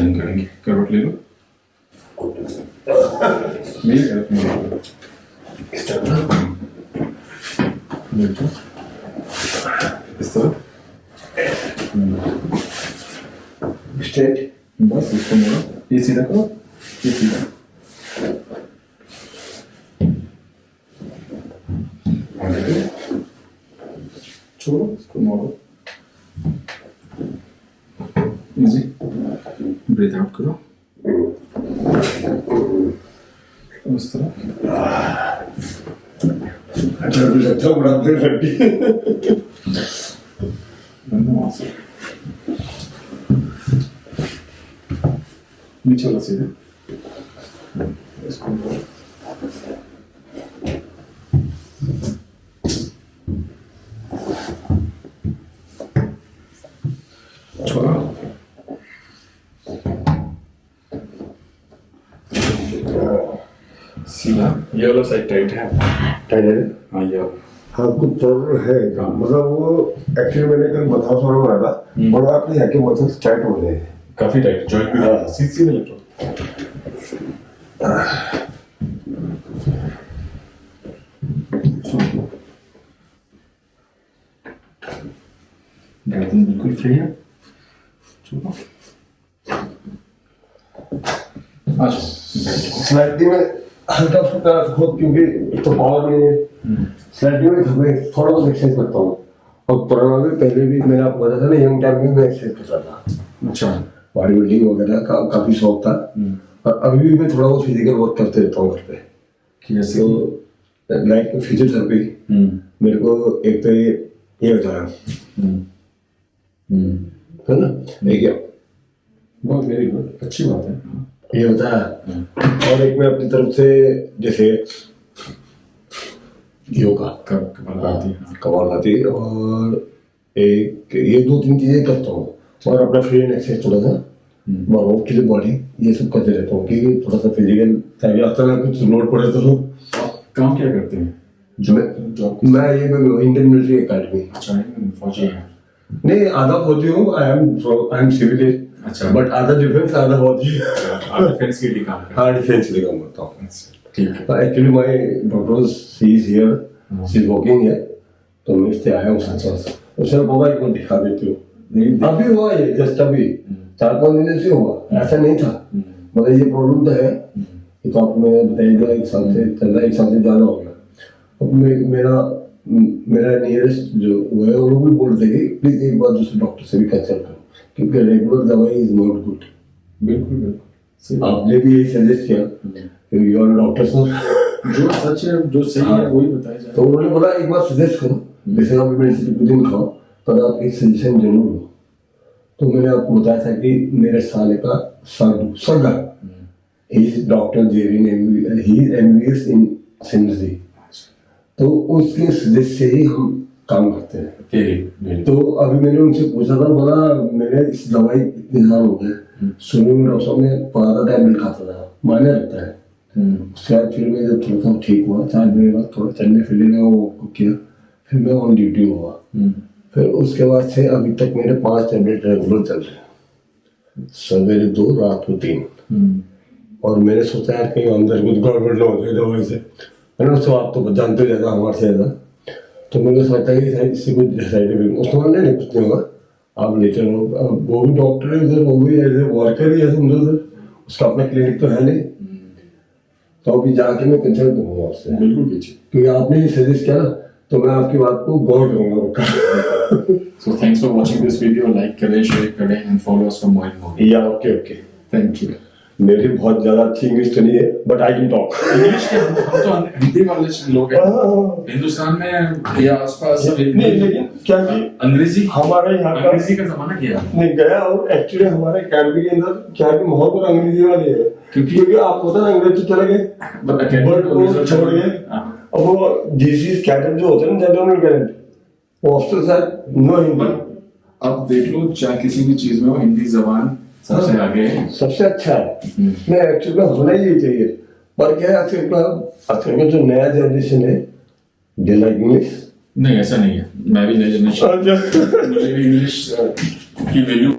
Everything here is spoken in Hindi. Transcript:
साइन करेंगे। करवट ले लो। इस इस तरह स्ट्रेट बस, इसको मोड़ो ये सीधा करो। सीधा। छोड़ो, इसको मोड़ो। इजी ब्रीथ आउट करो उस तरह अच्छा भी लगता है बड़ा देर हड्डी बंद वहाँ से नीचे वाला सीधा इसको मोड़ो छोड़ो सीधा ये वाला साइड टाइट है। टाइट है? हाँ ये हाँ कुछ प्रॉब्लम है मतलब वो एक्चुअली मैंने कल मथा थोड़ा बना था और आपने यहाँ के मसल्स टाइट हो गए काफ़ी टाइट जॉइंट भी हाँ। सीधे सीधे लग गर्दन बिल्कुल फ्री है। आ जाओ स्लाइडली में। हल्का फुल्का खुद क्योंकि तो पावर नहीं है। स्लाइडली में मैं थोड़ा बहुत एक्सरसाइज करता हूँ। और कोरोना में पहले भी मैंने आपको बताया था ना यंग टाइम में मैं एक्सरसाइज करता था। अच्छा। बॉडी बिल्डिंग वगैरह का काफ़ी शौक था। और अभी भी मैं थोड़ा बहुत फ़िज़िकल वर्क करते रहता हूँ घर पे। कैसे तो लाइक फिजियोथेरेपी हम्म। मेरे को एक तो ये ये होता है हम्म। हम्म। है ना? बहुत वेरी गुड अच्छी बात हाँ। ये होता है और एक मैं अपनी तरफ़ से जैसे योगा। कमाल आती है। और एक ये दो तीन चीज़ें करता हूँ। और अपना फ्री एंड एक्सरसाइज थोड़ा सा वार्म अप के लिए बॉडी ये सब करते रहता हूँ क्योंकि थोड़ा सा फ़िज़िकल ताकि आता ना कुछ लोड पड़े तो। काम क्या करते हैं? मैं जॉब मैं ये इंडियन मिलिट्री अकेडमी अच्छा फौजी है। नहीं आधा फौजी हूँ I am I am civil अच्छा। बट आधा डिफेंस आधा फौजी। आप डिफेंस के लिए काम हाँ। डिफेंस के लिए काम करता हूँ। अच्छा, ठीक है। Actually my doctor she is here she is working here तो मैं इससे आया हूँ साथ साथ उसने बाबा एक दिखा देती हूँ। अभी हुआ ये जस्ट अभी। चार पाँच दिन से हुआ। ऐसा नहीं था। मतलब ये प्रॉब्लम तो है। तो आपको मैंने बताया एक साल से चल रहा है एक साल से ज़्यादा हो गया। मेरा मेरा नियरेस्ट जो वो है वो भी बोल रहे थे कि प्लीज़ एक बार दूसरे डॉक्टर से भी कंसल्ट करो क्योंकि रेगुलर दवाई इज़ नॉट गुड बिल्कुल बिल्कुल। आपने भी यही सजेस्ट किया यू आर डॉक्टर सर जो सच है जो सही है वही बताया तो उन्होंने बोला एक बार सजेस्ट करो जैसे आप मेडिसिन कुछ दिन खाओ पर आप एक सजेशन ज़रूर लो तो मैंने आपको बताया था कि मेरे साले का सरदू सरगा he is doctor Jerin he is MBBS in Sindri तो उसके सजेस्ट से ही हम काम करते हैं। तो अभी मैंने उनसे पूछा था बोला मैंने इस दवाई इतने साल हो गए शुरू में डॉक्टर साहब ने पता टैबलेट खाता था मायने रहता है। उसके बाद फिर मैं जब थोड़ा सा ठीक हुआ चार महीने बाद थोड़ा चलने फिरने लगा वो किया फिर मैं ऑन ड्यूटी हुआ। फिर उसके बाद से अभी तक मेरे पाँच टैबलेट रेगुलर चल रहे हैं। सवेरे दो रात को तीन। और मैंने सोचा यार कहीं अंदर कुछ गड़बड़ ना हो जाए दवाई से। मैंने उसको आप तो जानते हो ज़्यादा हमारे से ज़्यादा तो मैंने सोचा कि शायद इससे कुछ साइड इफ़ेक्ट उसको मैंने नहीं कुछ नहीं होगा। आप ले चलो। वो भी डॉक्टर है उधर वो भी एज ए वर्कर ही है समझो उधर। उसका अपना क्लिनिक तो है नहीं। तो अभी जाके मैं कंसल्ट करूँगा आपसे बिल्कुल कीजिए क्योंकि आपने ये सजेस्ट किया ना तो मैं आपकी बात को गौर करूँगा पक्का so thanks for watching this video like करें शेयर करें and follow us for more या ओके ओके थैंक यू मेरी बहुत ज़्यादा अच्छी इंग्लिश तो नहीं है but I can talk English के हम तो हिंदी वाले लोग हैं। हिंदुस्तान में या आसपास सब नहीं लेकिन क्या कि अंग्रेज़ी हमारे यहाँ का अंग्रेज़ी का जमाना है? नहीं गया और एक्चुअली हमारे अकेडमी के अंदर क्या कि माहौल पूरा अंग्रेज़ी वाले है। क्योंकि- क्योंकि आप पता ना अंग्रेज़ तो चले गए बट वो छोड़ गए। हाँ। अब वो जीसी कैडेट जो होते हैं ना जनरल कैडेट वो हॉस्टल शायद नो हिंदी अब देख लो चाहे किसी भी चीज़ में हो हिंदी जबान सबसे। आगे। सबसे अच्छा है। नहीं एक्चुअल में होना ही चाहिए। पर क्या है आजकल का आजकल का जो नया जनरेशन है दे लाइक इंग्लिश नहीं ऐसा नहीं है। मैं भी नया जनरेशन मुझे भी इंग्लिश की वैल्यू